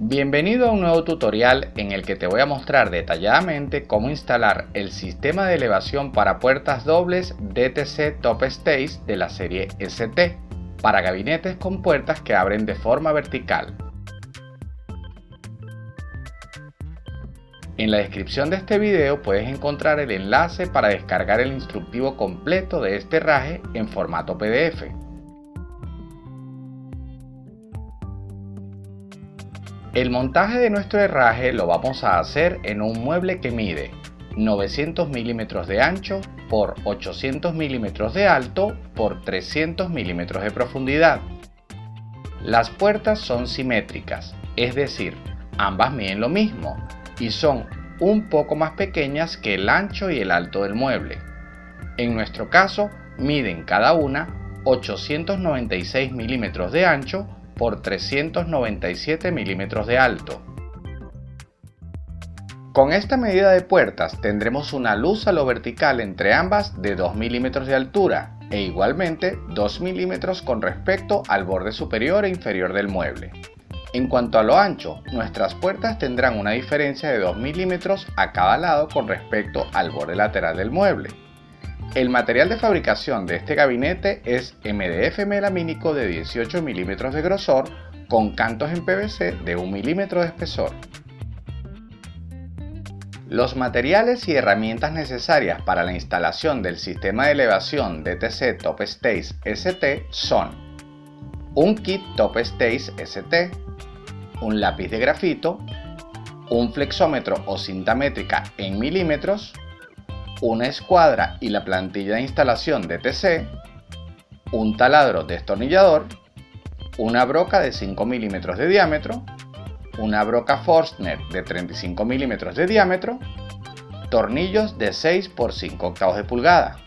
Bienvenido a un nuevo tutorial en el que te voy a mostrar detalladamente cómo instalar el sistema de elevación para puertas dobles DTC Top Stage de la serie ST para gabinetes con puertas que abren de forma vertical. En la descripción de este video puedes encontrar el enlace para descargar el instructivo completo de este herraje en formato PDF. El montaje de nuestro herraje lo vamos a hacer en un mueble que mide 900 milímetros de ancho por 800 milímetros de alto por 300 milímetros de profundidad. Las puertas son simétricas, es decir, ambas miden lo mismo, y son un poco más pequeñas que el ancho y el alto del mueble. En nuestro caso, miden cada una 896 milímetros de ancho por 397 milímetros de alto. Con esta medida de puertas tendremos una luz a lo vertical entre ambas de 2 milímetros de altura e igualmente 2 milímetros con respecto al borde superior e inferior del mueble. En cuanto a lo ancho, nuestras puertas tendrán una diferencia de 2 milímetros a cada lado con respecto al borde lateral del mueble. El material de fabricación de este gabinete es MDF melamínico de 18 milímetros de grosor con cantos en PVC de 1 milímetro de espesor. Los materiales y herramientas necesarias para la instalación del sistema de elevación DTC Top Stage ST son un kit Top Stage ST, un lápiz de grafito, un flexómetro o cinta métrica en milímetros, una escuadra y la plantilla de instalación de TC, un taladro destornillador, una broca de 5 milímetros de diámetro, una broca Forstner de 35 milímetros de diámetro, tornillos de 6 por 5 octavos de pulgada.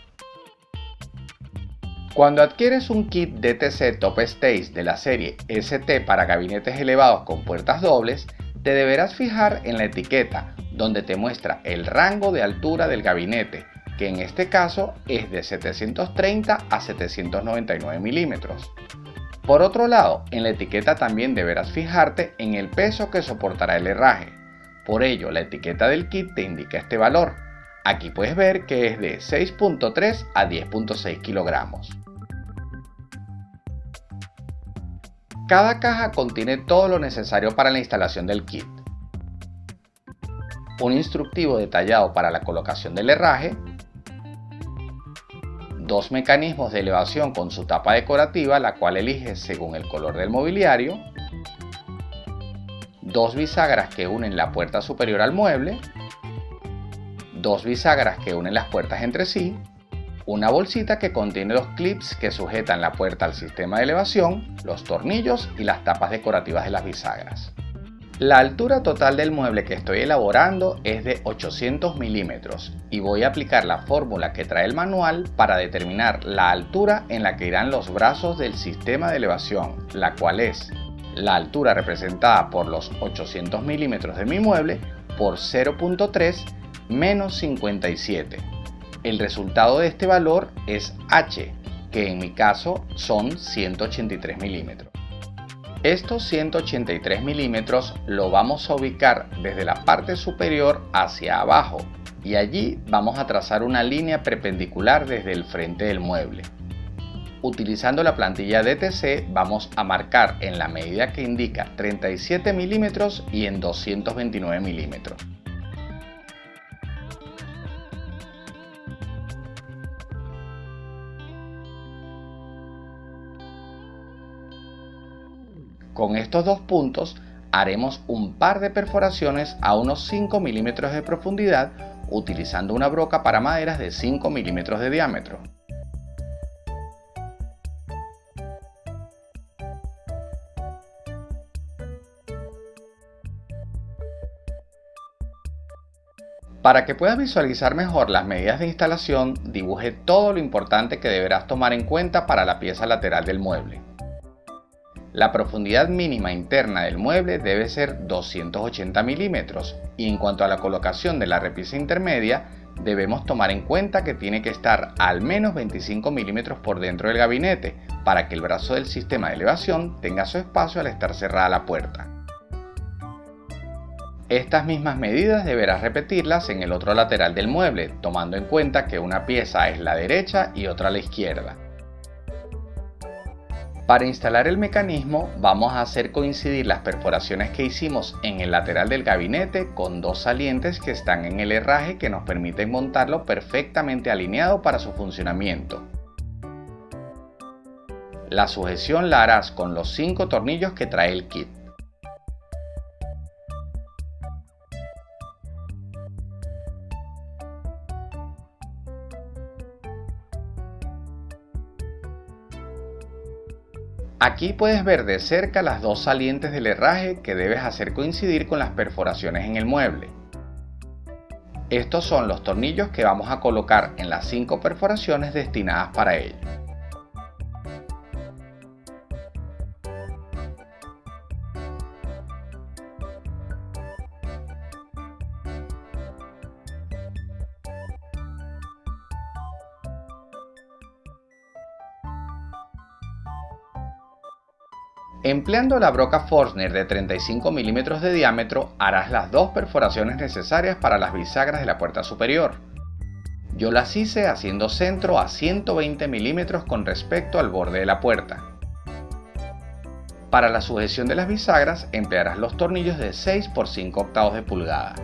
Cuando adquieres un kit DTC Top Stage de la serie ST para gabinetes elevados con puertas dobles, te deberás fijar en la etiqueta donde te muestra el rango de altura del gabinete, que en este caso es de 730 a 799 milímetros. Por otro lado, en la etiqueta también deberás fijarte en el peso que soportará el herraje. Por ello, la etiqueta del kit te indica este valor. Aquí puedes ver que es de 6.3 a 10.6 kilogramos. Cada caja contiene todo lo necesario para la instalación del kit. Un instructivo detallado para la colocación del herraje, dos mecanismos de elevación con su tapa decorativa, la cual eliges según el color del mobiliario, dos bisagras que unen la puerta superior al mueble, dos bisagras que unen las puertas entre sí, una bolsita que contiene los clips que sujetan la puerta al sistema de elevación, los tornillos y las tapas decorativas de las bisagras. La altura total del mueble que estoy elaborando es de 800 milímetros y voy a aplicar la fórmula que trae el manual para determinar la altura en la que irán los brazos del sistema de elevación, la cual es la altura representada por los 800 milímetros de mi mueble por 0.3 menos 57 el resultado de este valor es H, que en mi caso son 183 milímetros. Estos 183 milímetros lo vamos a ubicar desde la parte superior hacia abajo y allí vamos a trazar una línea perpendicular desde el frente del mueble. Utilizando la plantilla DTC vamos a marcar en la medida que indica 37 milímetros y en 229 milímetros. Con estos dos puntos haremos un par de perforaciones a unos 5 milímetros de profundidad utilizando una broca para maderas de 5 milímetros de diámetro. Para que puedas visualizar mejor las medidas de instalación, dibuje todo lo importante que deberás tomar en cuenta para la pieza lateral del mueble. La profundidad mínima interna del mueble debe ser 280 milímetros y en cuanto a la colocación de la repisa intermedia, debemos tomar en cuenta que tiene que estar al menos 25 milímetros por dentro del gabinete para que el brazo del sistema de elevación tenga su espacio al estar cerrada la puerta. Estas mismas medidas deberás repetirlas en el otro lateral del mueble, tomando en cuenta que una pieza es la derecha y otra la izquierda. Para instalar el mecanismo vamos a hacer coincidir las perforaciones que hicimos en el lateral del gabinete con dos salientes que están en el herraje que nos permiten montarlo perfectamente alineado para su funcionamiento. La sujeción la harás con los 5 tornillos que trae el kit. Aquí puedes ver de cerca las dos salientes del herraje que debes hacer coincidir con las perforaciones en el mueble. Estos son los tornillos que vamos a colocar en las cinco perforaciones destinadas para ello. Empleando la broca Forstner de 35 mm de diámetro, harás las dos perforaciones necesarias para las bisagras de la puerta superior. Yo las hice haciendo centro a 120 mm con respecto al borde de la puerta. Para la sujeción de las bisagras emplearás los tornillos de 6 por 5 octavos de pulgada.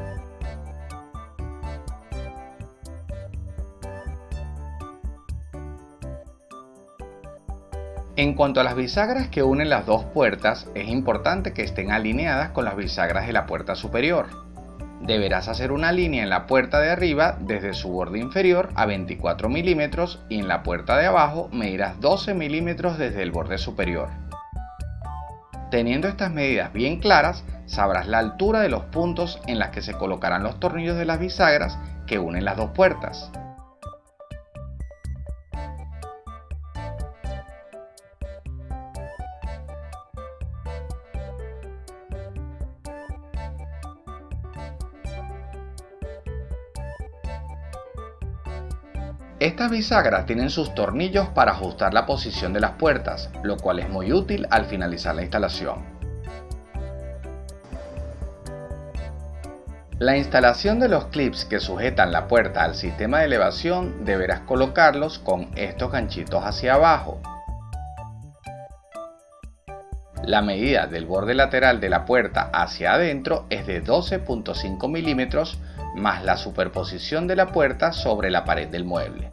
En cuanto a las bisagras que unen las dos puertas, es importante que estén alineadas con las bisagras de la puerta superior. Deberás hacer una línea en la puerta de arriba desde su borde inferior a 24 milímetros y en la puerta de abajo medirás 12 milímetros desde el borde superior. Teniendo estas medidas bien claras, sabrás la altura de los puntos en las que se colocarán los tornillos de las bisagras que unen las dos puertas. Bisagras tienen sus tornillos para ajustar la posición de las puertas, lo cual es muy útil al finalizar la instalación. La instalación de los clips que sujetan la puerta al sistema de elevación deberás colocarlos con estos ganchitos hacia abajo. La medida del borde lateral de la puerta hacia adentro es de 12.5 milímetros más la superposición de la puerta sobre la pared del mueble.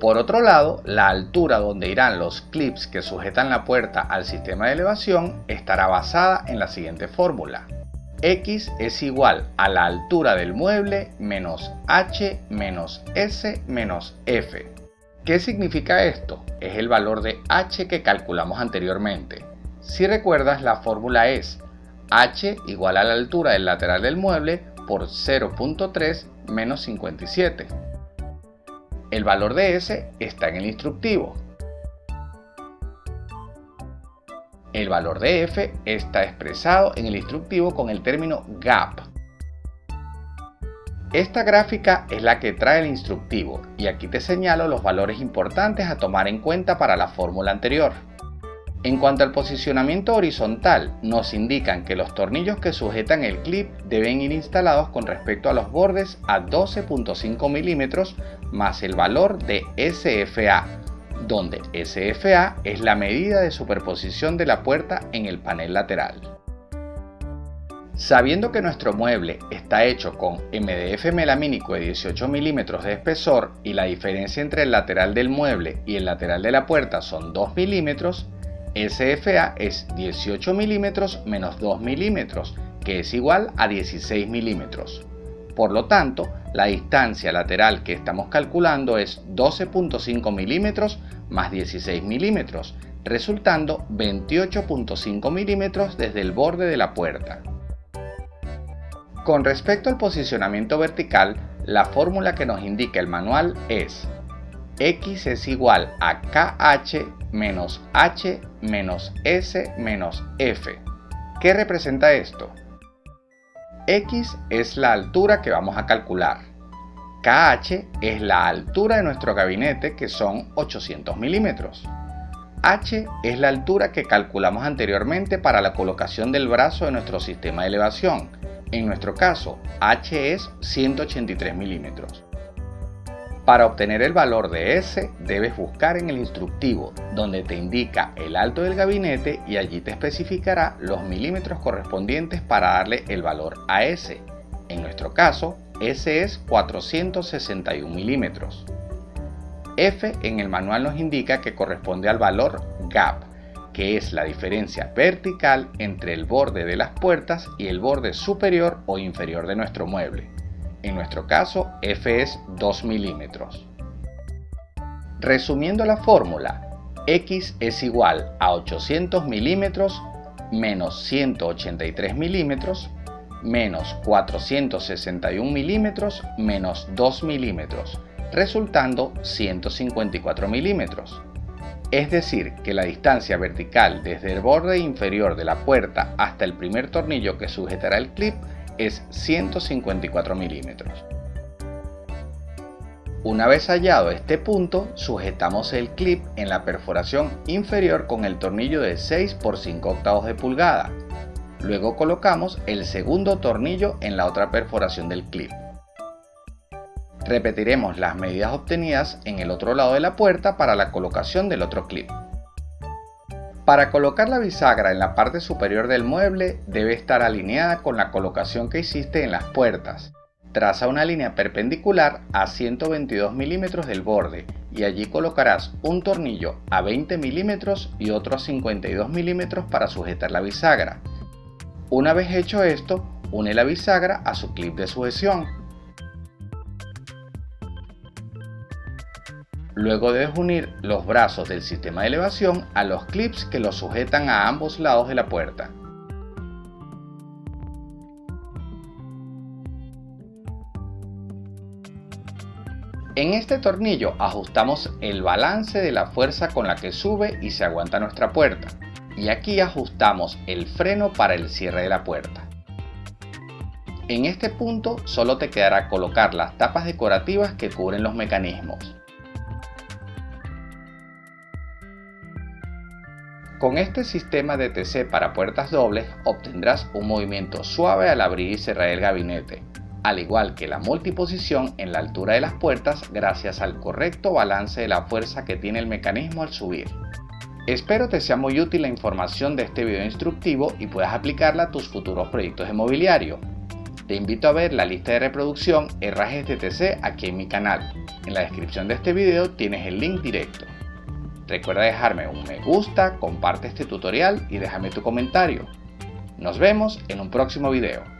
Por otro lado, la altura donde irán los clips que sujetan la puerta al sistema de elevación estará basada en la siguiente fórmula. X es igual a la altura del mueble menos H menos S menos F. ¿Qué significa esto? Es el valor de H que calculamos anteriormente. Si recuerdas, la fórmula es H igual a la altura del lateral del mueble por 0.3 menos 57. El valor de S está en el instructivo. El valor de F está expresado en el instructivo con el término gap. Esta gráfica es la que trae el instructivo y aquí te señalo los valores importantes a tomar en cuenta para la fórmula anterior. En cuanto al posicionamiento horizontal, nos indican que los tornillos que sujetan el clip deben ir instalados con respecto a los bordes a 12.5 milímetros más el valor de SFA, donde SFA es la medida de superposición de la puerta en el panel lateral. Sabiendo que nuestro mueble está hecho con MDF melamínico de 18 milímetros de espesor y la diferencia entre el lateral del mueble y el lateral de la puerta son 2 milímetros, SFA es 18 milímetros menos 2 milímetros, que es igual a 16 milímetros. Por lo tanto, la distancia lateral que estamos calculando es 12.5 milímetros más 16 milímetros, resultando 28.5 milímetros desde el borde de la puerta. Con respecto al posicionamiento vertical, la fórmula que nos indica el manual es x es igual a kh menos h menos s menos f. ¿Qué representa esto? X es la altura que vamos a calcular. KH es la altura de nuestro gabinete que son 800 milímetros. H es la altura que calculamos anteriormente para la colocación del brazo de nuestro sistema de elevación, En nuestro caso, H es 183 milímetros. Para obtener el valor de S, debes buscar en el instructivo, donde te indica el alto del gabinete y allí te especificará los milímetros correspondientes para darle el valor a S. En nuestro caso, S es 461 milímetros. F en el manual nos indica que corresponde al valor gap, que es la diferencia vertical entre el borde de las puertas y el borde superior o inferior de nuestro mueble. En nuestro caso, F es 2 milímetros. Resumiendo la fórmula, X es igual a 800 milímetros menos 183 milímetros menos 461 milímetros menos 2 milímetros, resultando 154 milímetros. Es decir, que la distancia vertical desde el borde inferior de la puerta hasta el primer tornillo que sujetará el clip es 154 milímetros. Una vez hallado este punto, sujetamos el clip en la perforación inferior con el tornillo de 6 por 5 octavos de pulgada. Luego colocamos el segundo tornillo en la otra perforación del clip. Repetiremos las medidas obtenidas en el otro lado de la puerta para la colocación del otro clip. Para colocar la bisagra en la parte superior del mueble debe estar alineada con la colocación que hiciste en las puertas. Traza una línea perpendicular a 122 milímetros del borde y allí colocarás un tornillo a 20 milímetros y otro a 52 milímetros para sujetar la bisagra. Una vez hecho esto, une la bisagra a su clip de sujeción Luego debes unir los brazos del sistema de elevación a los clips que los sujetan a ambos lados de la puerta. En este tornillo ajustamos el balance de la fuerza con la que sube y se aguanta nuestra puerta. Y aquí ajustamos el freno para el cierre de la puerta. En este punto solo te quedará colocar las tapas decorativas que cubren los mecanismos. Con este sistema de TC para puertas dobles obtendrás un movimiento suave al abrir y cerrar el gabinete, al igual que la multiposición en la altura de las puertas gracias al correcto balance de la fuerza que tiene el mecanismo al subir. Espero te sea muy útil la información de este video instructivo y puedas aplicarla a tus futuros proyectos de mobiliario. Te invito a ver la lista de reproducción herrajes de TC aquí en mi canal. En la descripción de este video tienes el link directo. Recuerda dejarme un me gusta, comparte este tutorial y déjame tu comentario. Nos vemos en un próximo video.